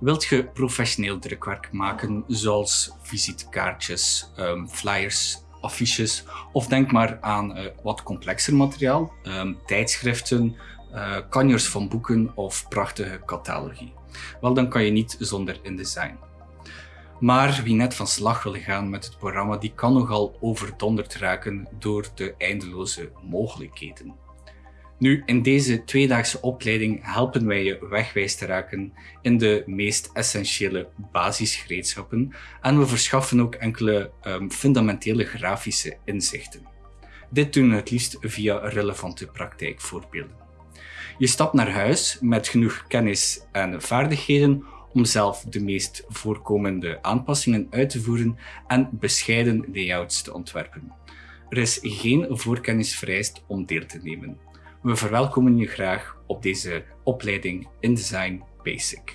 Wilt je professioneel drukwerk maken, zoals visitekaartjes, um, flyers, affiches, of denk maar aan uh, wat complexer materiaal, um, tijdschriften, uh, kanjers van boeken of prachtige catalogie. Wel, dan kan je niet zonder InDesign. Maar wie net van slag wil gaan met het programma, die kan nogal overdonderd raken door de eindeloze mogelijkheden. Nu, in deze tweedaagse opleiding helpen wij je wegwijs te raken in de meest essentiële basisgereedschappen en we verschaffen ook enkele um, fundamentele grafische inzichten. Dit doen we het liefst via relevante praktijkvoorbeelden. Je stapt naar huis met genoeg kennis en vaardigheden om zelf de meest voorkomende aanpassingen uit te voeren en bescheiden layouts te ontwerpen. Er is geen voorkennis vereist om deel te nemen. We verwelkomen je graag op deze opleiding InDesign Basic.